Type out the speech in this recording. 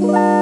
Bye.